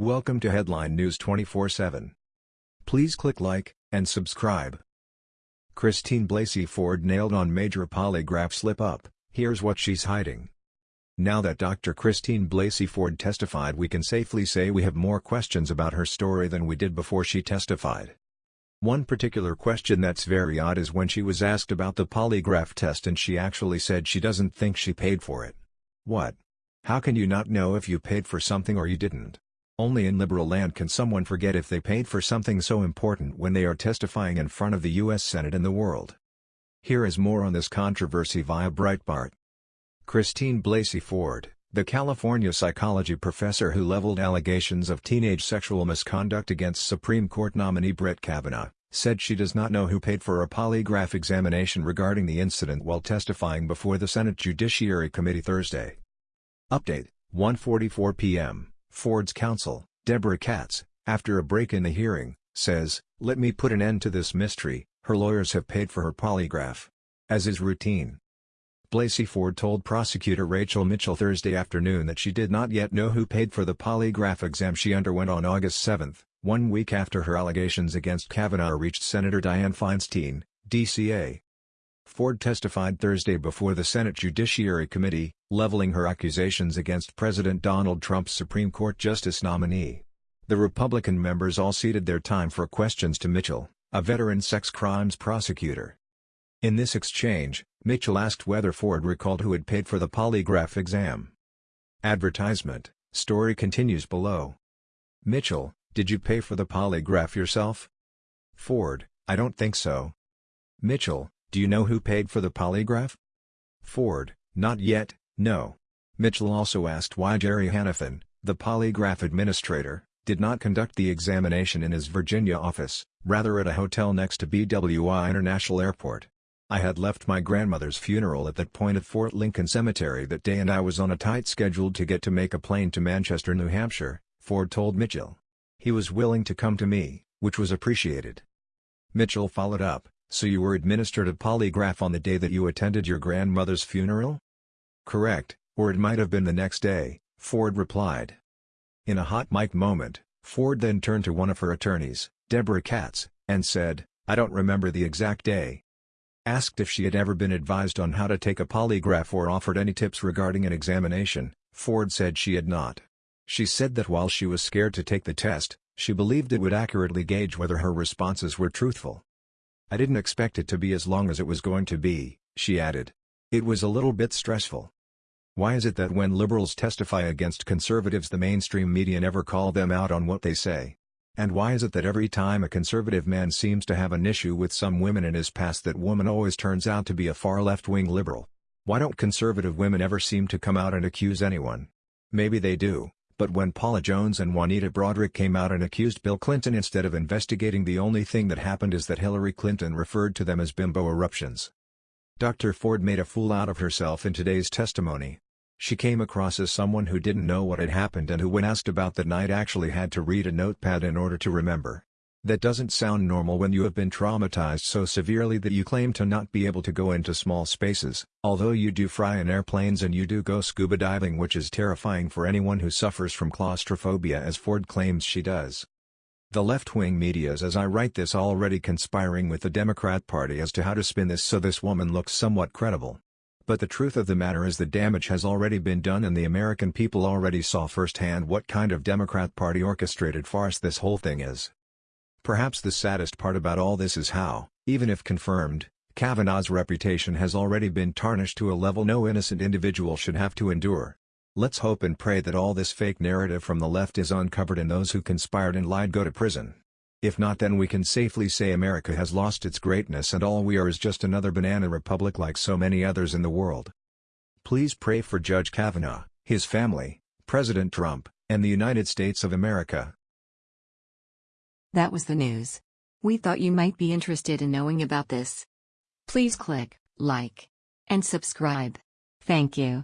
Welcome to Headline News 24/7. Please click like and subscribe. Christine Blasey Ford nailed on major polygraph slip-up, here's what she's hiding. Now that Dr. Christine Blasey Ford testified we can safely say we have more questions about her story than we did before she testified. One particular question that's very odd is when she was asked about the polygraph test and she actually said she doesn't think she paid for it. What? How can you not know if you paid for something or you didn't? Only in liberal land can someone forget if they paid for something so important when they are testifying in front of the U.S. Senate and the world. Here is more on this controversy via Breitbart. Christine Blasey Ford, the California psychology professor who leveled allegations of teenage sexual misconduct against Supreme Court nominee Brett Kavanaugh, said she does not know who paid for a polygraph examination regarding the incident while testifying before the Senate Judiciary Committee Thursday. Update, 1.44 p.m. Ford's counsel, Deborah Katz, after a break in the hearing, says, Let me put an end to this mystery, her lawyers have paid for her polygraph. As is routine. Blasey Ford told prosecutor Rachel Mitchell Thursday afternoon that she did not yet know who paid for the polygraph exam she underwent on August 7, one week after her allegations against Kavanaugh reached Senator Dianne Feinstein, DCA. Ford testified Thursday before the Senate Judiciary Committee, leveling her accusations against President Donald Trump's Supreme Court Justice nominee. The Republican members all ceded their time for questions to Mitchell, a veteran sex crimes prosecutor. In this exchange, Mitchell asked whether Ford recalled who had paid for the polygraph exam. Advertisement, story continues below. Mitchell, did you pay for the polygraph yourself? Ford, I don't think so. Mitchell, do you know who paid for the polygraph? Ford, not yet, no. Mitchell also asked why Jerry Hanafin, the polygraph administrator, did not conduct the examination in his Virginia office, rather at a hotel next to BWI International Airport. I had left my grandmother's funeral at that point at Fort Lincoln Cemetery that day and I was on a tight schedule to get to make a plane to Manchester, New Hampshire, Ford told Mitchell. He was willing to come to me, which was appreciated. Mitchell followed up, so you were administered a polygraph on the day that you attended your grandmother's funeral? Correct, or it might have been the next day, Ford replied. In a hot mic moment, Ford then turned to one of her attorneys, Deborah Katz, and said, I don't remember the exact day. Asked if she had ever been advised on how to take a polygraph or offered any tips regarding an examination, Ford said she had not. She said that while she was scared to take the test, she believed it would accurately gauge whether her responses were truthful. I didn't expect it to be as long as it was going to be, she added. It was a little bit stressful. Why is it that when liberals testify against conservatives the mainstream media never call them out on what they say? And why is it that every time a conservative man seems to have an issue with some women in his past that woman always turns out to be a far left-wing liberal? Why don't conservative women ever seem to come out and accuse anyone? Maybe they do, but when Paula Jones and Juanita Broaddrick came out and accused Bill Clinton instead of investigating the only thing that happened is that Hillary Clinton referred to them as bimbo eruptions. Dr. Ford made a fool out of herself in today's testimony. She came across as someone who didn't know what had happened and who when asked about that night actually had to read a notepad in order to remember. That doesn't sound normal when you have been traumatized so severely that you claim to not be able to go into small spaces, although you do fly in airplanes and you do go scuba diving which is terrifying for anyone who suffers from claustrophobia as Ford claims she does. The left-wing media is as I write this already conspiring with the Democrat Party as to how to spin this so this woman looks somewhat credible. But the truth of the matter is the damage has already been done and the American people already saw firsthand what kind of Democrat Party orchestrated farce this whole thing is. Perhaps the saddest part about all this is how, even if confirmed, Kavanaugh's reputation has already been tarnished to a level no innocent individual should have to endure. Let's hope and pray that all this fake narrative from the left is uncovered and those who conspired and lied go to prison. If not then we can safely say America has lost its greatness and all we are is just another banana republic like so many others in the world. Please pray for Judge Kavanaugh, his family, President Trump, and the United States of America. That was the news. We thought you might be interested in knowing about this. Please click like and subscribe. Thank you.